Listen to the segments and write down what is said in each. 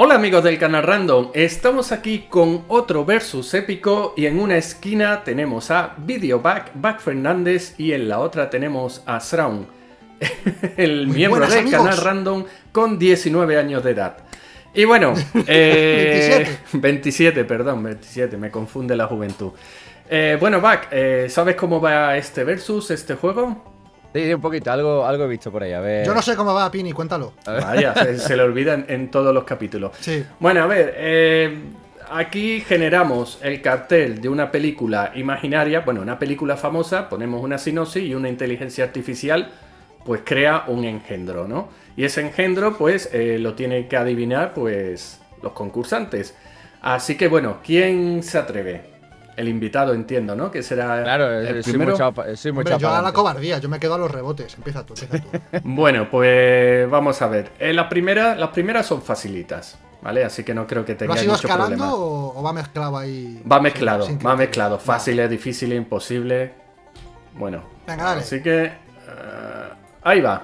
Hola amigos del canal Random, estamos aquí con otro versus épico y en una esquina tenemos a Videoback, Back Fernández y en la otra tenemos a Sraun, el Muy miembro buenas, del amigos. canal Random con 19 años de edad. Y bueno, eh, 27, perdón, 27, me confunde la juventud. Eh, bueno, Back, eh, ¿sabes cómo va este versus, este juego? Sí, sí, un poquito, algo, algo he visto por ahí. A ver. Yo no sé cómo va, Pini, cuéntalo. Vaya, se, se le olvida en, en todos los capítulos. Sí. Bueno, a ver, eh, aquí generamos el cartel de una película imaginaria, bueno, una película famosa, ponemos una sinopsis y una inteligencia artificial pues crea un engendro, ¿no? Y ese engendro pues eh, lo tienen que adivinar pues los concursantes. Así que bueno, ¿quién se atreve? El invitado, entiendo, ¿no? Que será Claro, el eh, soy primero. muy chapa- soy Hombre, yo a la cobardía, yo me quedo a los rebotes. Empieza tú, empieza tú. Bueno, pues vamos a ver. Eh, la primera, las primeras son facilitas, ¿vale? Así que no creo que ¿Lo tengáis has ido mucho escalando problema. o, o va mezclado ahí? Va mezclado, sin va mezclado. Vale. Fácil, difícil, imposible. Bueno. Venga, dale. Así que. eh, ahí va.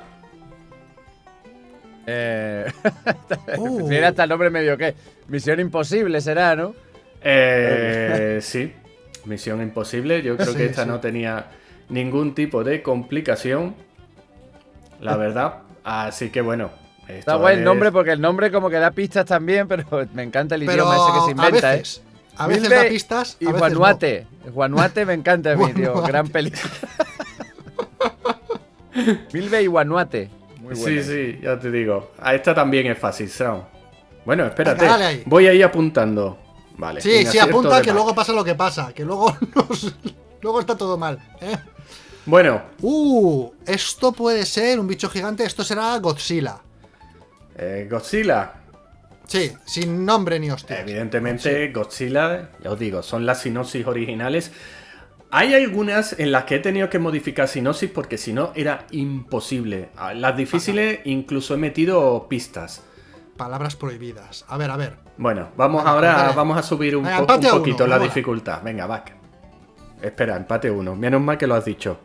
Eh, Uh. tiene hasta el nombre medio que. Misión imposible será, ¿no? Eh, sí. Misión imposible. Yo creo Sí, que esta sí. no tenía ningún tipo de complicación. La verdad. Así que bueno. Está esto guay el nombre porque el nombre como que da pistas también, pero me encanta el Pero idioma ese que se a inventa, veces, ¿eh? a veces da pistas, Y a veces Juanuate. Juanuate me encanta a mí, tío. Guanuate. Gran película. Milbe y Guanuate. Muy Sí, buena. sí, ya te digo. A esta también es fácil, Sound. Bueno, espérate. Venga. Voy a ir apuntando. Vale. Sí, sí, apunta que luego pasa lo que pasa, que luego nos- luego está todo mal. ¿eh? Bueno, Uh, esto puede ser un bicho gigante, esto será Godzilla. eh, Godzilla. Sí, sin nombre ni hostia. Evidentemente, Godzilla, ya os digo, son las sinopsis originales. Hay algunas en las que he tenido que modificar sinopsis porque si no era imposible. A Las difíciles incluso he metido pistas. Palabras prohibidas. A ver, a ver. Bueno, vamos ahora, vamos a subir un, Venga, po- empate un a poquito uno, la mola. dificultad. Venga, back. Espera, empate uno. Menos mal que lo has dicho.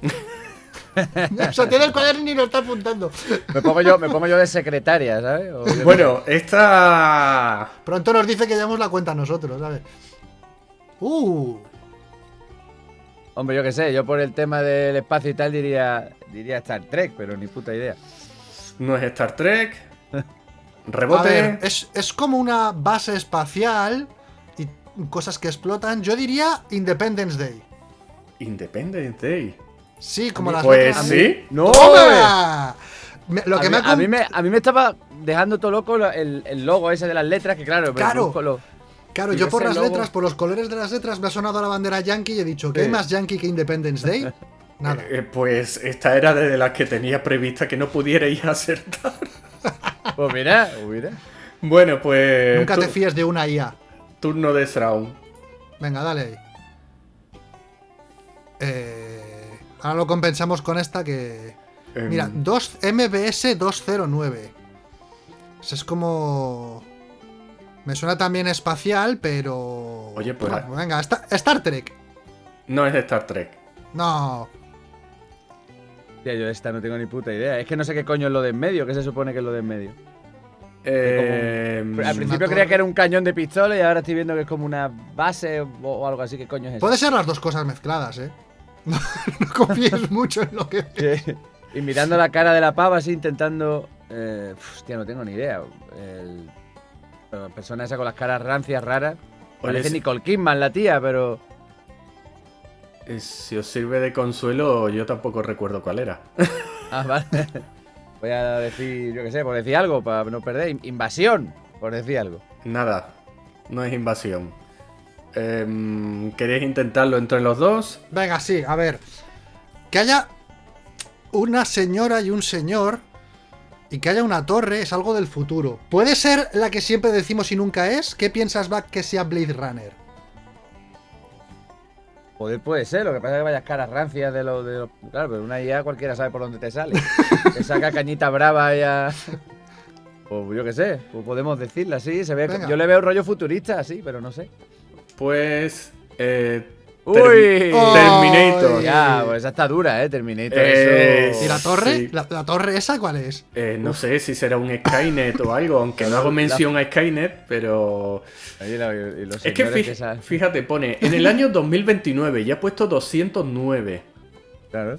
o sea, tiene el cuaderno y lo está apuntando. Me pongo yo, me pongo yo de secretaria, ¿sabes? Bueno, esta... Pronto nos dice que llevamos la cuenta nosotros, ¿sabes? Uh, Hombre, yo qué sé, yo por el tema del espacio y tal diría, diría Star Trek, pero ni puta idea. No es Star Trek. a Rebote. ver, es, es como una base espacial y cosas que explotan. Yo diría Independence Day. Independence Day. Sí, como las Pues sí. ¡No! ¡Toma! Me- Lo que a, me mí, ha a, mí me, a mí me estaba dejando todo loco lo- el, el logo ese de las letras, que claro, pero Claro. lo- Claro, yo por las logo- letras, por los colores de las letras, me ha sonado la bandera yankee y he dicho, ¿qué Sí. hay más yankee que Independence Day? Nada. Eh, pues esta era de las que tenía prevista que no pudierais acertar. Pues mira, mira. Bueno, pues. Nunca te fíes de una IA. Turno de Sraun. Venga, dale ahí. Eh, ahora lo compensamos con esta que... Em, Mira, 2 MBS 209. Eso es como... Me suena también espacial, pero... Oye, pues- Bueno, venga, Sta- Star Trek. No es de Star Trek. No. Yo de esta no tengo ni puta idea. Es que no sé qué coño es lo de en medio, ¿qué se supone que es lo de en medio? Em, Al principio creía que era un cañón de pistola y ahora estoy viendo que es como una base o, o algo así. ¿Qué coño es eso? Puede ser las dos cosas mezcladas, ¿eh? No, no confíes mucho en lo que... Sí. Y mirando la cara de la pava así, intentando... Eh, hostia, no tengo ni idea. El, la persona esa con las caras rancias, raras. Parece Nicole Kidman, la tía, pero... eh, si os sirve de consuelo, yo tampoco recuerdo cuál era. Ah, vale. Voy a decir, yo qué sé, por decir algo, para no perder. In- Invasión, por decir algo. Nada. No es invasión. Em, ¿Queréis intentarlo entre los dos? Venga, sí, a ver. Que haya una señora y un señor y que haya una torre es algo del futuro. ¿Puede ser la que siempre decimos y nunca es? ¿Qué piensas, Back, que sea Blade Runner? Poder puede ser, lo que pasa es que vayas caras rancias de los... De los- claro, pero una IA cualquiera sabe por dónde te sale. te saca cañita brava ya... Pues yo qué sé, pues podemos decirla así, se ve... Venga. Yo le veo rollo futurista así, pero no sé. Pues. eh, ¡Uy! Oh, Terminator. Ya, pues esa está dura, ¿eh? Terminator. Eh, eso- ¿Y la torre? Sí. ¿La, la torre esa cuál es? Eh, no sé si será un Skynet o algo, aunque no hago mención a Skynet, pero... Oye, la- y los Es que señores fí- esa- fíjate, pone en el año 2029 ya ha puesto 209. Claro.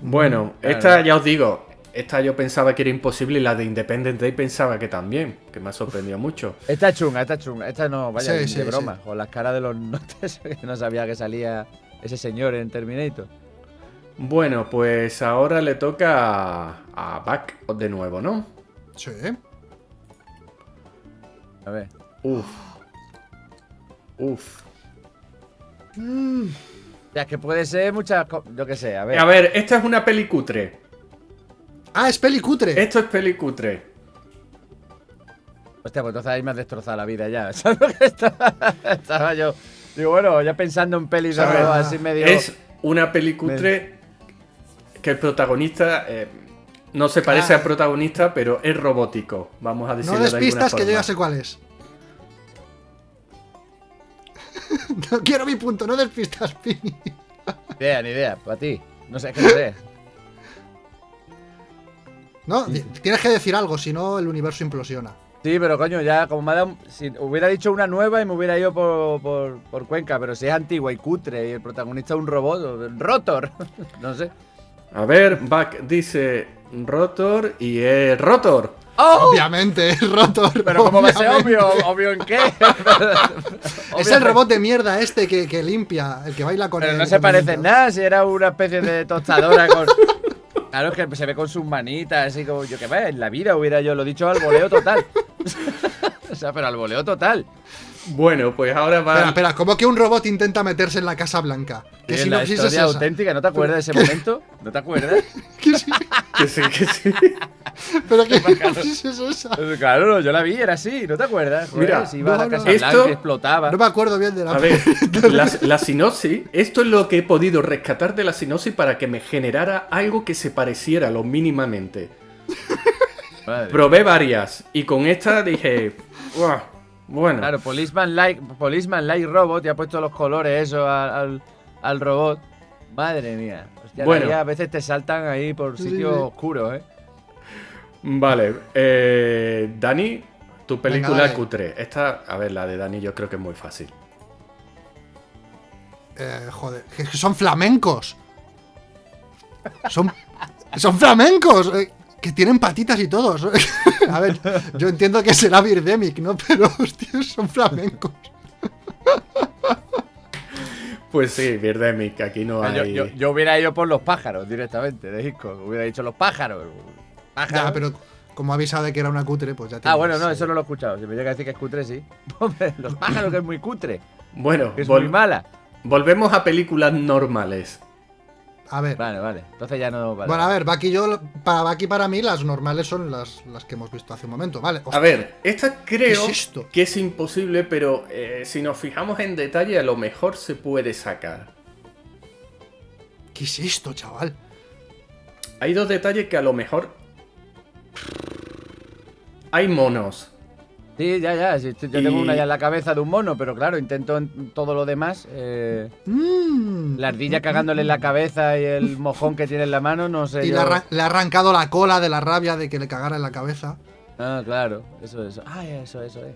Bueno, Claro. esta ya os digo, esta yo pensaba que era imposible y la de Independent Day pensaba que también, que me ha sorprendido mucho. Esta es chunga, esta es chunga. Esta no, vaya, Sí, de sí, broma. Con las caras de los notes, que no sabía que salía ese señor en Terminator. Bueno, pues ahora le toca a, a Back de nuevo, ¿no? Sí. A ver. Uf. Uf. Ya, es que puede ser muchas Yo qué sé, a ver. A ver, esta es una peli cutre. Ah, es peli cutre. Esto es peli cutre. Hostia, pues entonces ahí me has destrozado la vida ya. ¿Sabes lo que estaba, estaba yo? Digo, bueno, ya pensando en pelis de A ver, nuevo, así medio. Es una peli cutre que el protagonista eh, no se parece Ah. al protagonista, pero es robótico. Vamos a decirlo No de despistas que yo ya sé cuál es. no quiero mi punto, no despistas, Pini. Ni idea, ni idea. Para ti. No sé, es que no sé. No, tienes que decir algo, si no el universo implosiona. Sí, pero coño, ya como me ha dado. Si hubiera dicho una nueva y me hubiera ido por, por, por Cuenca, pero si es antigua y cutre y el protagonista es un robot, Rotor. no sé. A ver, Back dice Rotor y es Rotor. ¡Oh! Obviamente, es Rotor. Pero ¿cómo va a ser obvio? ¿Obvio en qué? Es el robot de mierda este que, que limpia, el que baila con Pero el- no se el parece en nada, si era una especie de tostadora con. Claro, es que se ve con sus manitas, así como yo que ve, en la vida hubiera yo lo dicho al voleo total. o sea, pero al voleo total. Bueno, pues ahora va. Espera, espera, ¿cómo que un robot intenta meterse en la Casa Blanca? ¿Qué Es la es historia esa? auténtica, ¿no te acuerdas de ese momento? ¿No te acuerdas? ¿Qué sí- Que sí, que sí. ¿Pero qué sinopsis es esa? Claro, no, yo la vi, era así, ¿no te acuerdas? Joder, Mira, si iba a la Casa no. Blanca Esto- y explotaba. No me acuerdo bien de la A ver, la, la sinopsis, esto es lo que he podido rescatar de la sinopsis para que me generara algo que se pareciera lo mínimamente. Madre. Probé varias y con esta dije, "Buah, bueno, Claro, Policeman Like, Policeman like Robot y ha puesto los colores eso al, al, al robot. Madre mía. Hostia, Bueno. a veces te saltan ahí por Sí, sitios sí. oscuros, ¿eh? Vale. eh, Dani, tu película dale. cutre. Esta, a ver, la de Dani yo creo que es muy fácil. Eh, joder, que son flamencos. Son, son flamencos. eh, que tienen patitas y todos. A ver, yo entiendo que será Birdemic, ¿no? Pero, hostia, son flamencos. Pues sí, Birdemic, aquí no Yo, hay... yo- yo hubiera ido por los pájaros directamente, de Hitchcock. Hubiera dicho los pájaros. Ya, pero como ha avisado de que era una cutre, pues ya Ah, tienes, bueno, no, eh, eso no lo he escuchado. Si me llega a decir que es cutre, sí. Hombre, los pájaros que es muy cutre, Bueno, que es vol- muy mala. volvemos a películas normales. A ver. Vale, vale. Entonces ya no vale. Bueno, a ver, Baki y yo, para Baki para mí, las normales son las, las que hemos visto hace un momento, ¿vale? A ver, esta creo ¿Qué es esto? que es imposible, pero eh, si nos fijamos en detalle, a lo mejor se puede sacar. ¿Qué es esto, chaval? Hay dos detalles que a lo mejor. Hay monos. Sí, ya, ya. sí, yo Y- tengo una ya en la cabeza de un mono, pero claro, intento en todo lo demás. eh, Mm. la ardilla cagándole en la cabeza y el mojón que tiene en la mano, no sé. Y yo- le, arran- le ha arrancado la cola de la rabia de que le cagara en la cabeza. Ah, claro. Eso, eso. Ay, eso, eso, eh.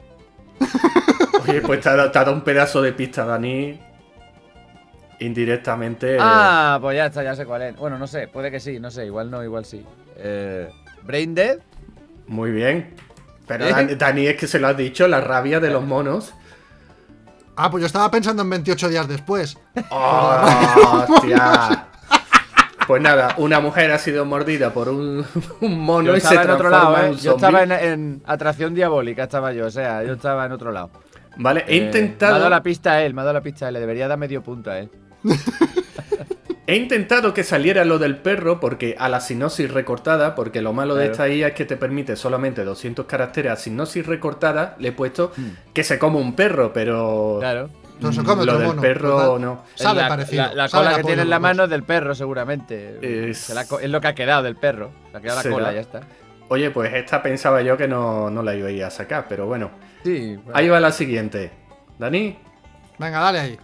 Oye, pues te ha, dado- te ha dado un pedazo de pista, Dani. Indirectamente. Ah, pues ya está, ya sé cuál es. Bueno, no sé, puede que sí, no sé, igual no, igual sí. Eh, Brain Dead. Muy bien. Pero ¿Eh? Dan- Dani es que se lo has dicho, la rabia de los monos. Ah, pues yo estaba pensando en 28 días después. ¡Oh, hostia! Pues nada, una mujer ha sido mordida por un, un mono Yo y se estaba en otro lado, eh. Yo estaba en, atracción diabólica, estaba yo, o sea, yo estaba en otro lado. Vale, he Eh, Me ha intentado. dado la pista a él, me ha dado la pista a él, le debería dar medio punto a él. He intentado que saliera lo del perro porque a la sinopsis recortada, porque lo malo de esta IA es que te permite solamente 200 caracteres a sinopsis recortada, le he puesto Hmm. que se come un perro, pero Claro. No se come lo del mono, perro ¿verdad? no. Sabe la, parecido, La, la sabe cola que tiene en la mano es del perro, seguramente. Es- Se la co- es lo que ha quedado del perro. Se ha quedado la cola, ya está. Oye, pues esta pensaba yo que no, no la iba a ir a sacar, pero bueno. Sí, bueno. Ahí va la siguiente. Dani, Venga, dale ahí.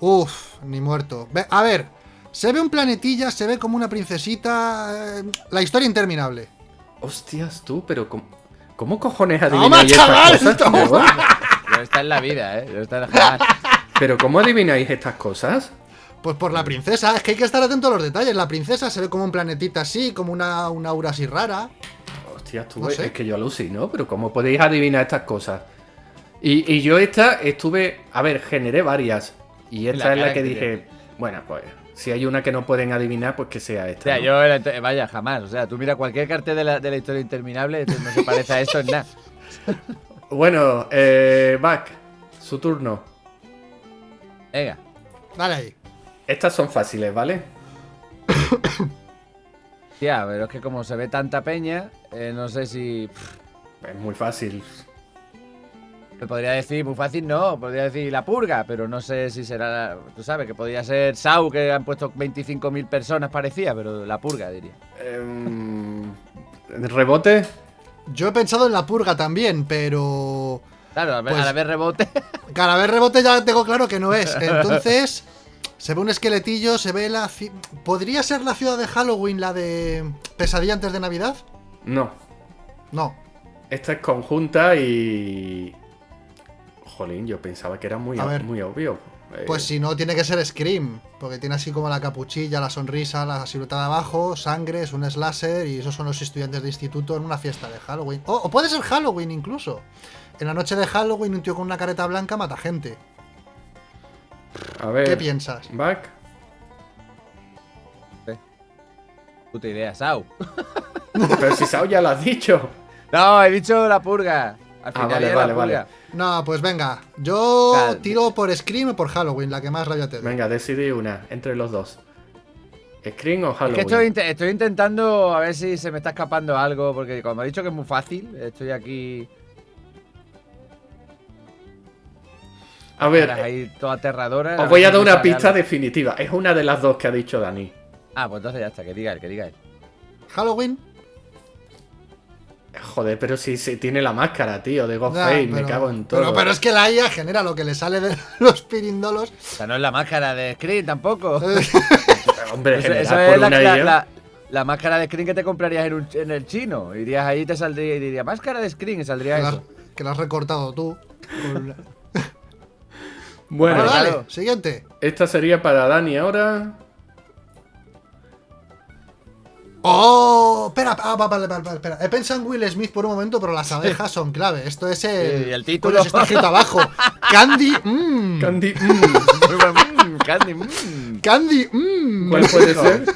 Uf, ni muerto. Ve- a ver, se ve un planetilla, se ve como una princesita. eh, la historia interminable. Hostias, tú, pero ¿cómo, cómo cojones ¡Toma, adivináis chaval! estas cosas? ¡Toma! Yo está en la vida, ¿eh? Está en. Pero ¿cómo adivináis estas cosas? Pues por la princesa, es que hay que estar atento a los detalles. La princesa se ve como un planetita así, como una, una aura así rara. Hostias, tú, No sé. es que yo alucino, pero ¿cómo podéis adivinar estas cosas? Y, y yo esta estuve, a ver, generé varias. Y esta La es la que que dije, bueno, pues si hay una que no pueden adivinar, pues que sea O esta. sea, ¿no? yo, vaya, jamás. O sea, tú mira cualquier cartel de la, de la historia interminable, esto no se parece a esto en nada. Bueno, eh, Back, su turno. Venga. Dale ahí. Estas son fáciles, ¿vale? Tía, pero es que como se ve tanta peña, eh, no sé si. Es muy fácil. Me podría decir, muy fácil no, podría decir la purga, pero no sé si será. la- Tú sabes que podría ser Sau, que han puesto 25.000 personas, parecía, pero la purga, diría. Em, ¿Rebote? Yo he pensado en la purga también, pero. Claro, a ver, Pues- a la vez rebote. Cada vez rebote ya tengo claro que no es. Entonces, se ve un esqueletillo, se ve la. ci- ¿Podría ser la ciudad de Halloween, la de Pesadilla antes de Navidad? No. No. Esta es conjunta y. Jolín, yo pensaba que era muy, A ob- ver. muy obvio. Eh, Pues si no, tiene que ser Scream. Porque tiene así como la capuchilla, la sonrisa, la silueta de abajo, sangre, es un slasher y esos son los estudiantes de instituto en una fiesta de Halloween. O, o puede ser Halloween incluso. En la noche de Halloween, un tío con una careta blanca mata gente. A ver. ¿Qué piensas? Back. Puta idea, Sau. Pero si Sao ya lo has dicho. No, he dicho la purga. Al Ah, final vale, era vale, purga. vale. No, pues venga. Yo Cal- tiro por Scream o por Halloween, la que más rabia te dé. Venga, decidí una entre los dos. ¿Screen o Es Halloween? que estoy, inte- estoy intentando a ver si se me está escapando algo, porque como he dicho que es muy fácil, estoy aquí. A ver, ahí os voy a dar una pista algo. definitiva. Es una de las dos que ha dicho Dani. Ah, pues entonces ya está, que diga él, que diga él. Halloween. Joder, pero si, si tiene la máscara, tío, de Ghostface, me cago en todo. Pero, pero es que la IA genera lo que le sale de los pirindolos. O sea, no es la máscara de Screen tampoco. Hombre, por es la, la- la- la máscara de Screen que te comprarías en, un- en el chino. Irías ahí y te saldría y diría, máscara de Screen y saldría Que la, has, eso. que la has recortado tú. Bueno, Bueno, Vale, dale, claro. siguiente. esta sería para Dani ahora. ¡Oh! Espera, ah, va, vale, vale, vale, espera. He pensado en Will Smith por un momento, pero las abejas son clave. Esto es el. Sí, el título. Pues está escrito abajo. Candy. Mmm. Candy. mm, Mm, Candy, mm. Candy. Mmm. ¿Cuál puede ser?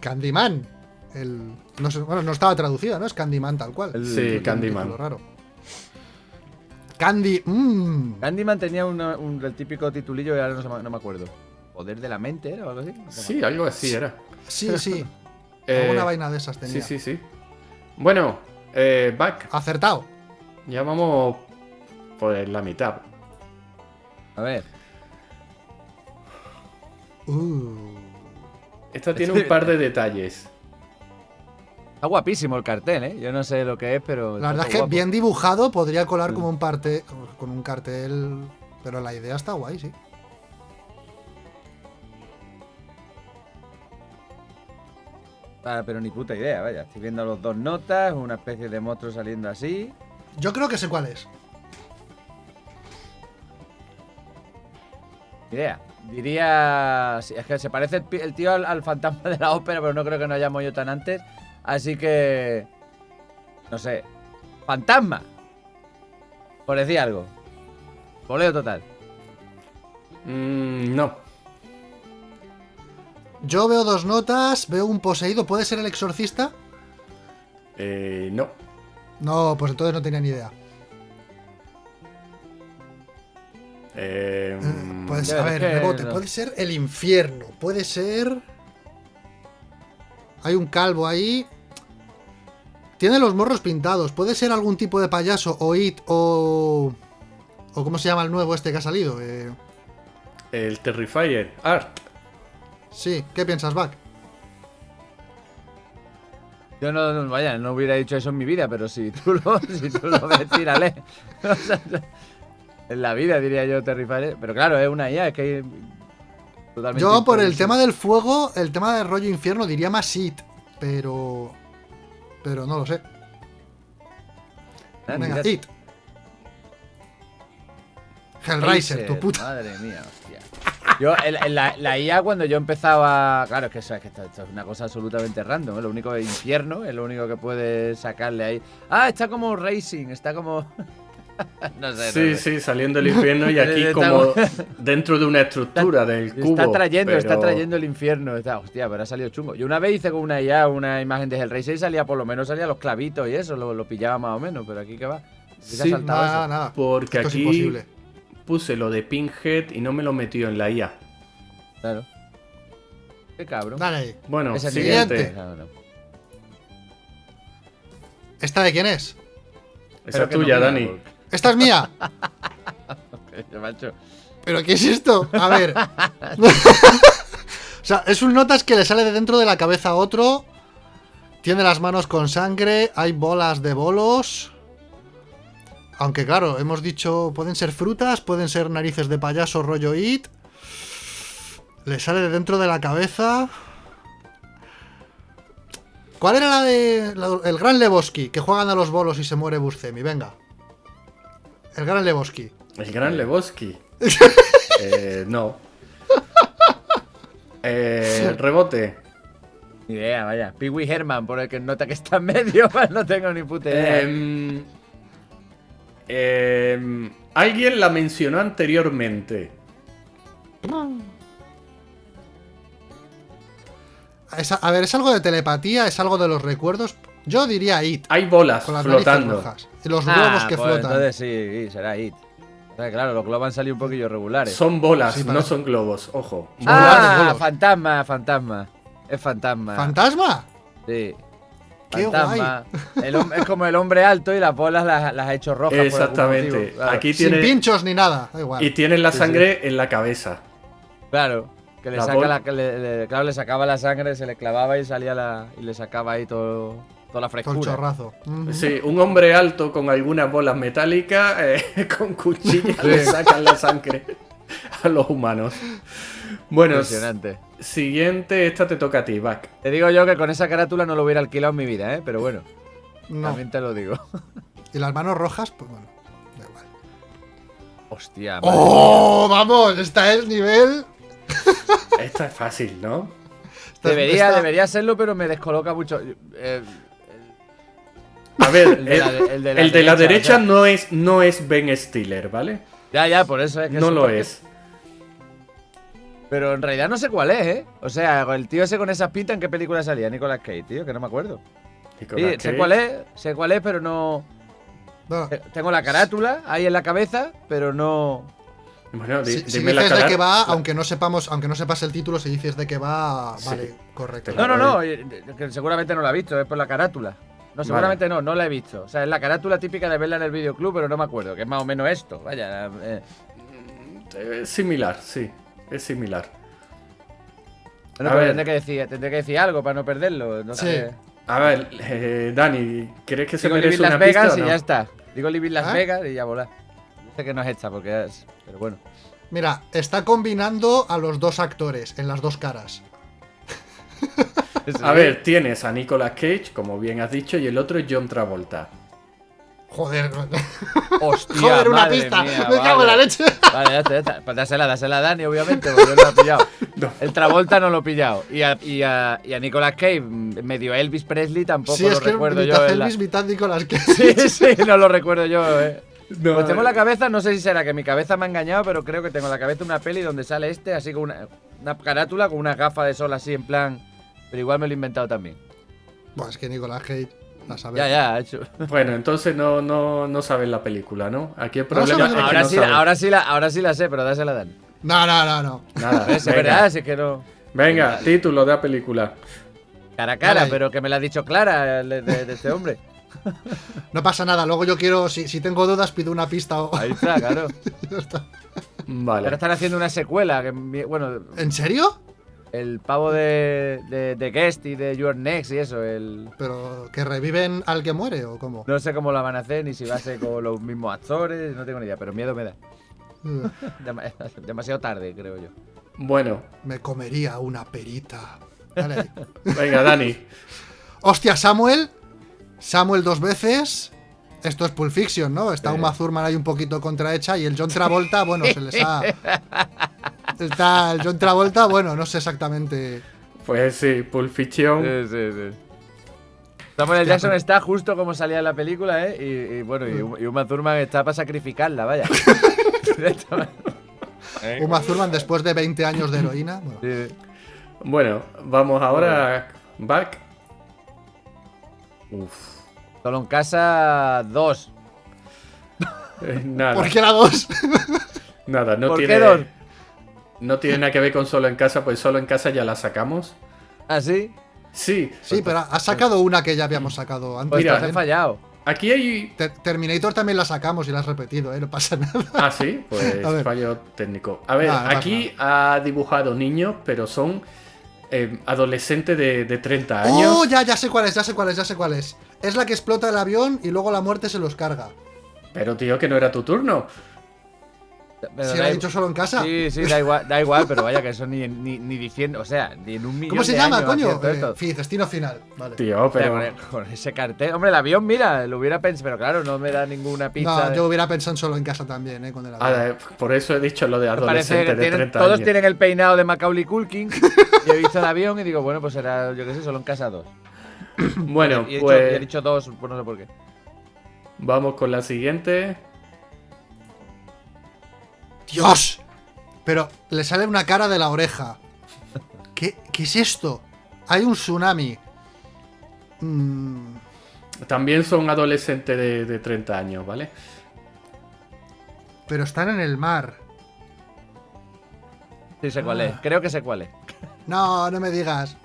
Candyman. El. No sé, bueno, no estaba traducida, ¿no? Es Candyman tal cual. El- Sí, un Candyman. título raro. Candy. Mmm. Candyman tenía una- un, el típico titulillo y ahora no, se me- no me acuerdo. Poder de la mente, ¿era o algo así? No. Sí, algo así era. Sí, sí. Eh, Alguna vaina de esas Sí, tenía. sí, sí. Bueno, eh, Back, Acertado. ya vamos por la mitad. A ver. Uh. Esta tiene un par de detalles. Está guapísimo el cartel, ¿eh? Yo no sé lo que es, pero. La verdad está es que guapo. bien dibujado podría colar Sí. como un parte con un cartel, pero la idea está guay, sí. Ah, pero ni puta idea, vaya. Estoy viendo los dos notas, una especie de monstruo saliendo así. Yo creo que sé cuál es. Idea. Diría. sí, es que se parece el, tío al, al fantasma de la ópera, pero no creo que nos hayamos yo tan antes. Así que. No sé. ¡Fantasma! Por decir algo. Poleo total. Mm, no. Yo veo dos notas, veo un poseído, ¿puede ser el exorcista? Eh, no. No, pues entonces no tenía ni idea. Eh, Eh, Pues ya, a ver, que rebote, no. puede ser el infierno, puede ser... Hay un calvo ahí. Tiene los morros pintados, puede ser algún tipo de payaso o it o... o ¿cómo se llama el nuevo este que ha salido? Eh, el Terrifier. Art. Sí, ¿qué piensas, Back? Yo no, no- vaya, no hubiera dicho eso en mi vida, pero si tú lo, si tú lo ves, tírale. O sea, En la vida, diría yo, Terrifier. Pero claro, es una IA, es que hay totalmente Yo por el tema del fuego, el tema del rollo infierno, diría más It, pero... Pero no lo sé. Ah, Venga, It. Hellraiser, tu puta. Madre mía, hostia. Yo, en la, la IA, cuando yo empezaba. Claro, es que, eso, es que esto, esto es una cosa absolutamente random. ¿eh? Lo único es infierno, es lo único que puedes sacarle ahí. Ah, está como Racing, está como. no sé. Sí, no sé. sí, saliendo del infierno y aquí como dentro de una estructura del cubo. Está trayendo, está trayendo el infierno. Está, hostia, pero ha salido chungo. Yo una vez hice con una IA una imagen de Hellraiser y salía, por lo menos salía los clavitos y eso, lo, lo pillaba más o menos, pero aquí que va. Aquí Sí, Nada, eso. nada. Porque Esto es aquí imposible. Puse lo de Pinhead y no me lo metió en la IA. Claro. Qué cabrón. Dale. Bueno, Ese siguiente. siguiente. ¿Esta de quién es? Esa es no tuya, Dani. Esta es mía. Macho. ¿Pero qué es esto? A ver. o sea, es un notas que le sale de dentro de la cabeza a otro. Tiene las manos con sangre. Hay bolas de bolos. Aunque claro, hemos dicho, pueden ser frutas, pueden ser narices de payaso rollo it. Le sale de dentro de la cabeza. ¿Cuál era la de la- el Gran Lebowski? Que juegan a los bolos y se muere Buscemi. Venga. El Gran Lebowski. El gran Lebowski. eh, no. Eh, rebote. Ni idea, vaya. Pee Wee Herman, por el que nota que está en medio, pues no tengo ni puta idea. Em, em, alguien la mencionó anteriormente. Es a, a ver, ¿es algo de telepatía? ¿Es algo de los recuerdos? Yo diría It, Hay bolas con las narices flotando. rojas. Los Ah, globos que pues flotan. Entonces sí, sí, será It. Claro, los globos han salido un poquillo regulares. Son bolas, Sí, no son globos. Ojo. bolas ah, bolos. fantasma, fantasma. Es fantasma. ¿Fantasma? sí. Qué Fantasma. El es como el hombre alto y las bolas las, las ha hecho rojas. algún Exactamente. Claro. Aquí Sin tiene. pinchos ni nada. Da igual. Y tienen la Sí, sangre en la cabeza. Claro. Que le La saca la, que le, le- claro, le sacaba la sangre, se le clavaba y salía la. y le sacaba ahí todo, toda la Todo el frescura. chorrazo. Sí, un hombre alto con algunas bolas metálicas, eh, con cuchillas le sacan la sangre a los humanos. Bueno, Impresionante. Siguiente, esta te toca a ti, Back. Te digo yo que con esa carátula no lo hubiera alquilado en mi vida, ¿eh? Pero bueno, No. también te lo digo. Y las manos rojas, pues bueno. Da igual. Hostia, madre ¡Oh! Vamos, esta es nivel. Esta es fácil, ¿no? esta- Debería, esta- debería serlo, pero me descoloca mucho. Eh, A ver, El de la de- el de la el de la derecha, derecha o sea. no, es, no es Ben Stiller, ¿vale? ya, ya, por eso es que No lo es. Pero en realidad no sé cuál es, ¿eh? O sea, el tío ese con esas pintas, ¿en qué película salía? Nicolas Cage, tío, que no me acuerdo. Sí, sé cuál es, sé cuál es, pero no. No, eh, Tengo la carátula ahí en la cabeza, pero no. Bueno, di- Si, si dices de qué va, aunque no sepamos, aunque no sepas el título, si dices de qué va, Sí. vale, correcto. No, no, no, eh, que seguramente no la he visto, es por la carátula. No, seguramente no, no la he visto. O sea, es la carátula típica de verla en el videoclub, pero no me acuerdo, que es más o menos esto. Vaya, eh. Eh, similar, sí. Es similar. Bueno, A pero ver. tendré que, decir, tendré que decir algo para no perderlo. No Sí. sé. A ver, eh, Dani, ¿crees que se Digo merece Living una Las Vegas pista o y no? ya está. Digo Living Las ¿Ah? Vegas y ya volá. Dice que no es esta porque es. Pero bueno. Mira, está combinando a los dos actores en las dos caras. A ver, tienes a Nicolas Cage, como bien has dicho, y el otro es John Travolta. Joder, Hostia, joder, una madre pista. mía, Me cago en la vale. leche. Vale, ya está. Pues dásela, dásela a Dani, obviamente, porque no lo ha pillado. No. El Travolta no lo he pillado. Y a, y a, y a Nicolas Cage, medio Elvis Presley, tampoco Sí, lo es que recuerdo mitad yo. la- Elvis, mitad Nicolas Cage. Sí, sí, no lo recuerdo yo, eh. No, Pues tengo la cabeza, no sé si será que mi cabeza me ha engañado, pero creo que tengo la cabeza una peli donde sale este, así con una, una carátula, con una gafa de sol así en plan. Pero igual me lo he inventado también. Buah, es que Nicolas Cage, Ya, ya, ha hecho. Bueno, entonces no, no, no sabes la película, ¿no? Aquí el No problema que ahora, no sí, ahora, sí la, ahora sí la sé, pero dásela a Dani. No, no, no, no. Nada. Es venga. verdad, si es que no. Venga, título de la película. Cara a cara, Dale. pero que me la ha dicho Clara de, de- de este hombre. No pasa nada. Luego yo quiero, si, si tengo dudas, pido una pista o. Ahí está, claro. Ya está. Vale. Ahora están haciendo una secuela. Que, bueno, ¿En serio? El pavo de, de, de Guest y de Your Next y eso. El, Pero que reviven al que muere o cómo. no sé cómo la van a hacer, ni si va a ser con los mismos actores, no tengo ni idea, pero miedo me da. Dema- Demasiado tarde, creo yo. Bueno, Me comería una perita. Dale ahí. venga, Dani. Hostia, Samuel. Samuel dos veces. Esto es Pulp Fiction, ¿no? Está Sí. Uma Thurman ahí un poquito contrahecha y el John Travolta, bueno, se les ha... Está el John Travolta, bueno, no sé exactamente... Pues sí, Pulp Fiction. Sí, sí, sí. Samuel. Hostia, Jackson está justo como salía en la película, ¿eh? Y, y bueno, y, y Uma Thurman está para sacrificarla, vaya. Uma Thurman después de 20 años de heroína. Bueno, Sí. Bueno, vamos ahora. Back. Uf. Solo en casa, dos. Eh, nada, ¿Por qué la dos? nada, no ¿Por tiene. qué dos? No tiene nada que ver con solo en casa, pues solo en casa ya la sacamos. ¿Ah, sí? Sí. Sí, pero has sacado una que ya habíamos sacado antes. Pues Mira, he fallado. Aquí hay. Ter- Terminator también la sacamos y la has repetido, ¿eh? No pasa nada. Ah, sí, pues fallo técnico. A ver, no aquí ha dibujado niños, pero son eh, adolescentes de, de 30 años. ¡Oh! Ya, ya sé cuál es, ya sé cuál es, ya sé cuál es. Es la que explota el avión y luego la muerte se los carga. Pero tío, que no era tu turno. Pero ¿Se lo ha dicho solo en casa? Sí, sí, da igual, da igual, pero vaya que eso ni, ni, ni diciendo, o sea, ni en un millón ¿Cómo se de llama, años coño? Eh, esto. fi- destino final. Vale. Tío, O sea, pero. con, ese cartel. Hombre, el avión, mira, lo hubiera pensado, pero claro, no me da ninguna pizza. No, de- yo hubiera pensado en solo en casa también, ¿eh? Con el avión. Ah, eh, por eso he dicho lo de adolescentes que de tienen- 30 todos años. tienen el peinado de Macaulay Culkin. Yo he visto el avión y digo, bueno, pues será, yo qué sé, solo en casa dos. Bueno, y, he dicho, pues y he dicho dos, pues no sé por qué. vamos con la siguiente. ¡Dios! Pero le sale una cara de la oreja. ¿Qué, qué es esto? Hay un tsunami. Mm, También son adolescentes de, de 30 años, ¿vale? pero están en el mar. Sí, sé cuál Ah. es. Creo que sé cuál es. No, no me digas.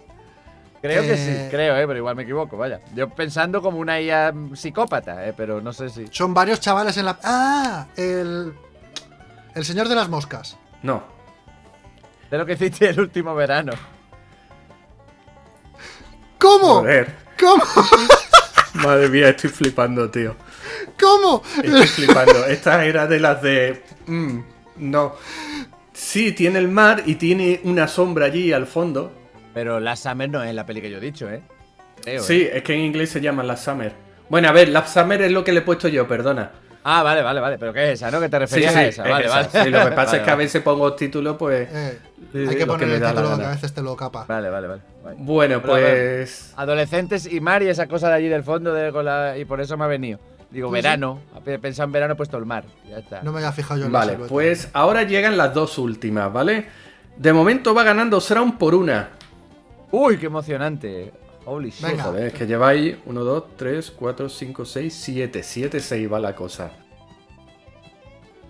Creo que Eh. sí, creo, eh, pero igual me equivoco, vaya. Yo pensando como una IA psicópata, eh, pero no sé si. Son varios chavales en la. ¡Ah! El. El señor de las moscas. No. De lo que hiciste el último verano. ¿Cómo? Joder. ¿Cómo? Madre mía, estoy flipando, tío. ¿Cómo? Estoy flipando. Esta era de las de. mm, no. Sí, tiene el mar y tiene una sombra allí al fondo. Pero Last Summer no es la peli que yo he dicho, ¿eh? Creo, Sí, ¿eh? es que en inglés se llama Last Summer. Bueno, a ver, Last Summer es lo que le he puesto yo, perdona. Ah, vale, vale, vale. ¿Pero qué es esa, no? Que te Sí, referías sí, a esa. es Vale, esa. vale. Sí, lo que pasa Vale, es que a veces pongo título, pues. Eh, Sí, hay sí, que poner el título que a veces te lo capa. Vale, vale, vale. Bueno, Pero a ver. pues. Adolescentes y mar y esa cosa de allí del fondo de, con la- y por eso me ha venido. Digo, Pues sí. verano. Pensado en verano, he puesto el mar. Ya está. No me había fijado yo en Vale, pues ahora llegan las dos últimas, ¿vale? De momento va ganando Sraun por una. Uy, qué emocionante. Holy shit. Venga. Joder, es que lleváis 1, 2, 3, 4, 5, 6, 7. 7, 6 va la cosa.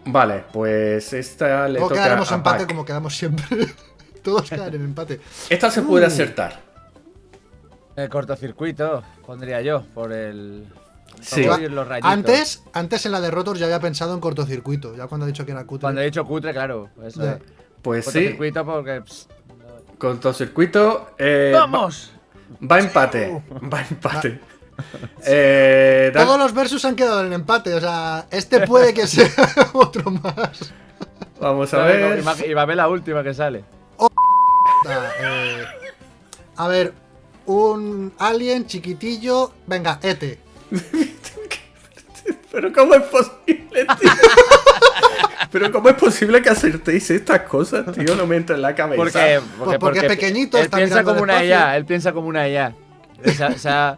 Vale, pues esta le Luego toca quedaremos a empate Pac. como quedamos siempre. Todos quedan en empate. Esta se puede Uh. acertar. El cortocircuito, pondría yo, por el. Sí. por los. Antes, antes en la de Rotor ya había pensado en cortocircuito, ya cuando ha dicho que era cutre. Cuando he dicho cutre, claro. Eso es. Pues sí, Cortocircuito porque. pss, cortocircuito. eh, ¡Vamos! Va, va empate. Va empate. Eh, Dan- Todos los versus han quedado en empate, o sea, este puede que sea otro más. Vamos a ver. Y va a ver la última que sale. Ah, eh, a ver, un alien chiquitillo. Venga, Ete. Pero ¿cómo es posible, tío? Pero ¿cómo es posible que acertéis estas cosas, tío? No me entra en la cabeza. Porque, Pues porque es pequeñito, Él está piensa como una. IA, él piensa como una IA. O sea, o sea,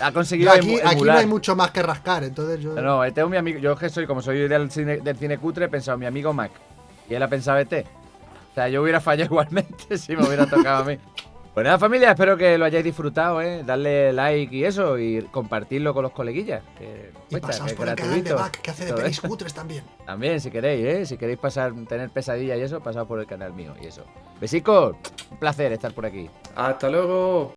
ha conseguido Aquí, aquí no hay mucho más que rascar, entonces yo. No, este es mi amigo. Yo que soy, como soy del cine, del cine cutre, he pensado mi amigo Mac. Y él ha pensado este. O sea, yo hubiera fallado igualmente si me hubiera tocado a mí. Pues nada, familia, espero que lo hayáis disfrutado, ¿eh? Darle like y eso, y compartirlo con los coleguillas. Que y cuesta, pasaos que por el canal de. Back, que hace de pelis cutres también. También, si queréis, ¿eh? Si queréis pasar, tener pesadillas y eso, pasaos por el canal mío y eso. Besicos, un placer estar por aquí. Hasta luego.